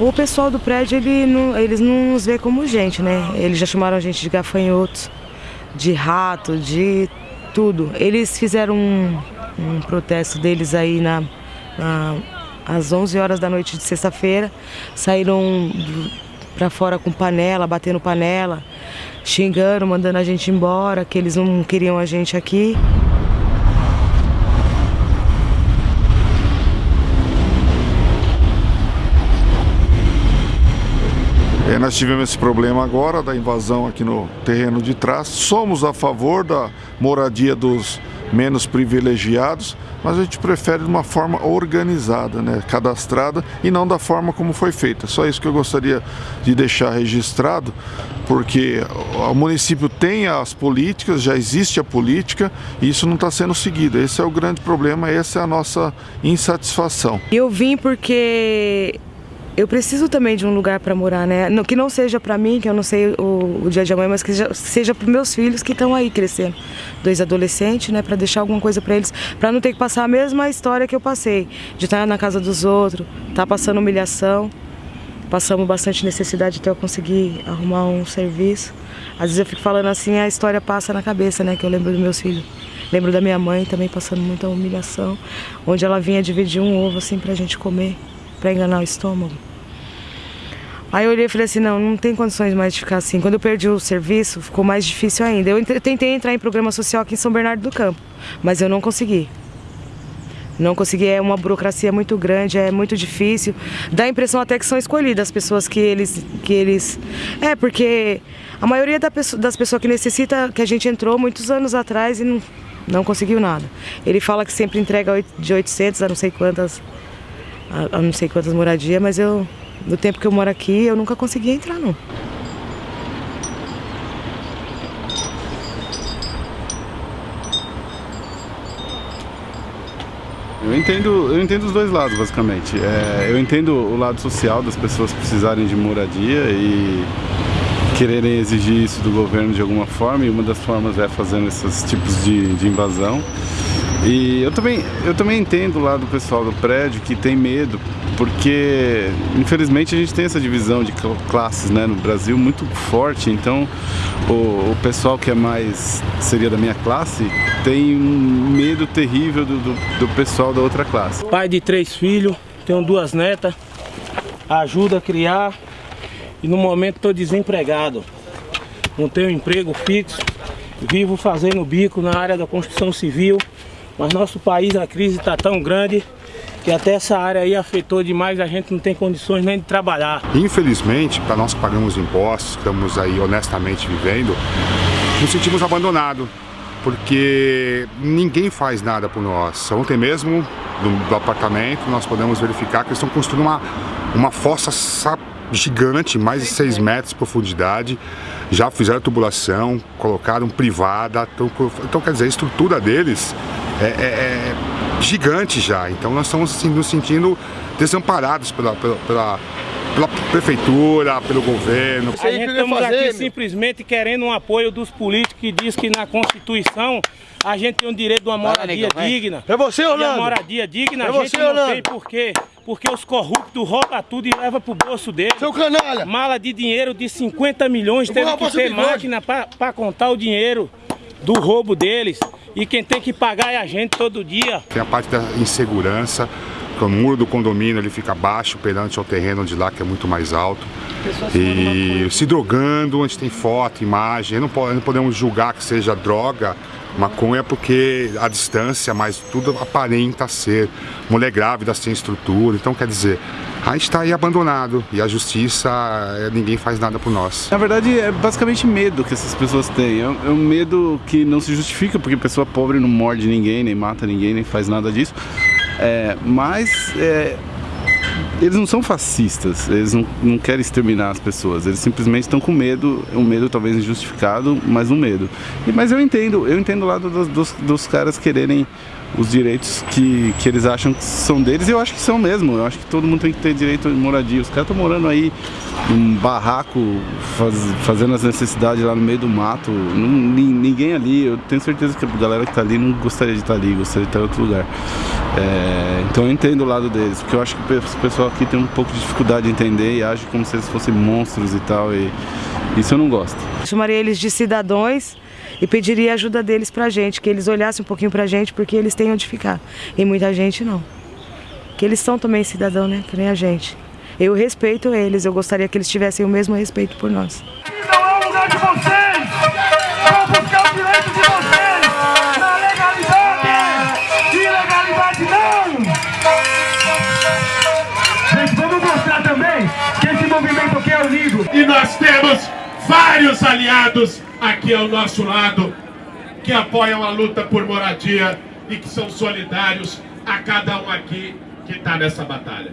O pessoal do prédio, ele não, eles não nos vê como gente, né? Eles já chamaram a gente de gafanhotos, de rato, de tudo. Eles fizeram um, um protesto deles aí na, na, às 11 horas da noite de sexta-feira. Saíram para fora com panela, batendo panela, xingando, mandando a gente embora, que eles não queriam a gente aqui. É, nós tivemos esse problema agora da invasão aqui no terreno de trás. Somos a favor da moradia dos menos privilegiados, mas a gente prefere de uma forma organizada, né, cadastrada e não da forma como foi feita. Só isso que eu gostaria de deixar registrado, porque o município tem as políticas, já existe a política e isso não está sendo seguido. Esse é o grande problema, essa é a nossa insatisfação. Eu vim porque eu preciso também de um lugar para morar, né? Que não seja para mim, que eu não sei o, o, dia de amanhã, mas que seja para meus filhos que estão aí crescendo. Dois adolescentes, né? Para deixar alguma coisa para eles, para não ter que passar a mesma história que eu passei, de estar na casa dos outros, estar tá passando humilhação. Passamos bastante necessidade até eu conseguir arrumar um serviço. Às vezes eu fico falando assim, a história passa na cabeça, né? Que eu lembro dos meus filhos. Lembro da minha mãe também passando muita humilhação, onde ela vinha dividir um ovo assim pra gente comer, para enganar o estômago. Aí eu olhei e falei assim, não, não tem condições mais de ficar assim. Quando eu perdi o serviço, ficou mais difícil ainda. Eu tentei entrar em programa social aqui em São Bernardo do Campo, mas eu não consegui. Não consegui, é uma burocracia muito grande, é muito difícil. Dá a impressão até que são escolhidas as pessoas que eles... Que eles... É, porque a maioria das pessoas que necessita, que a gente entrou muitos anos atrás e não, não conseguiu nada. Ele fala que sempre entrega de 800 a não sei quantas, a, a não sei quantas moradias, mas eu no tempo que eu moro aqui, eu nunca consegui entrar, não. Eu entendo, eu entendo os dois lados, basicamente. É, eu entendo o lado social das pessoas precisarem de moradia e quererem exigir isso do governo de alguma forma, e uma das formas é fazendo esses tipos de, de invasão. E eu também, eu também entendo lá do pessoal do prédio que tem medo, porque infelizmente a gente tem essa divisão de classes né, no Brasil muito forte, então o, o pessoal que é mais, seria da minha classe, tem um medo terrível do, do, do pessoal da outra classe. Pai de três filhos, tenho duas netas, ajuda a criar e no momento estou desempregado, não tenho emprego fixo, vivo fazendo bico na área da construção civil, mas nosso país, a crise está tão grande que até essa área aí afetou demais, a gente não tem condições nem de trabalhar. Infelizmente, para nós que pagamos impostos, estamos aí honestamente vivendo, nos sentimos abandonados, porque ninguém faz nada por nós. Ontem mesmo, do, do apartamento, nós podemos verificar que eles estão construindo uma, uma fossa gigante, mais de 6 metros de profundidade, já fizeram tubulação, colocaram privada, então, então quer dizer, a estrutura deles é, é, é gigante já. Então nós estamos assim, nos sentindo desamparados pela, pela, pela, pela prefeitura, pelo governo. A gente estamos fazer, aqui meu. simplesmente querendo um apoio dos políticos que diz que na Constituição a gente tem o direito de uma moradia vai, digna. É você, Orlando? E a moradia digna é a gente você, não Orlando? tem por quê? Porque os corruptos roubam tudo e levam pro bolso deles. Seu canalha! Mala de dinheiro de 50 milhões, teve que ter máquina para contar o dinheiro do roubo deles. E quem tem que pagar é a gente todo dia. Tem a parte da insegurança, que o muro do condomínio ele fica baixo perante ao terreno de lá, que é muito mais alto. E se drogando, onde tem foto, imagem, não, não podemos julgar que seja droga, maconha porque a distância, mas tudo aparenta ser. Mulher grávida sem estrutura, então quer dizer, a gente está aí abandonado e a justiça, é, ninguém faz nada por nós. Na verdade é basicamente medo que essas pessoas têm, é um medo que não se justifica porque pessoa pobre não morde ninguém, nem mata ninguém, nem faz nada disso, é, mas é, eles não são fascistas, eles não, não querem exterminar as pessoas, eles simplesmente estão com medo, um medo talvez injustificado, mas um medo. E, mas eu entendo, eu entendo o lado dos, dos, dos caras quererem os direitos que, que eles acham que são deles e eu acho que são mesmo. Eu acho que todo mundo tem que ter direito de moradia. Os caras estão morando aí num barraco, faz, fazendo as necessidades lá no meio do mato. Não, ninguém ali, eu tenho certeza que a galera que está ali não gostaria de estar tá ali, gostaria de estar em outro lugar. É, então eu entendo o lado deles, porque eu acho que o pessoal aqui tem um pouco de dificuldade de entender e age como se eles fossem monstros e tal. E isso eu não gosto. Chamaria eles de cidadãos e pediria ajuda deles pra gente, que eles olhassem um pouquinho pra gente, porque eles têm onde ficar. E muita gente não. Que eles são também cidadão, né? Que nem a gente. Eu respeito eles, eu gostaria que eles tivessem o mesmo respeito por nós. Não é o lugar de vocês! Vão buscar o direito de vocês! Na legalidade! Ilegalidade não! Gente, vamos mostrar também que esse movimento aqui é unido. E nós temos vários aliados aqui ao nosso lado que apoiam a luta por moradia e que são solidários a cada um aqui que está nessa batalha.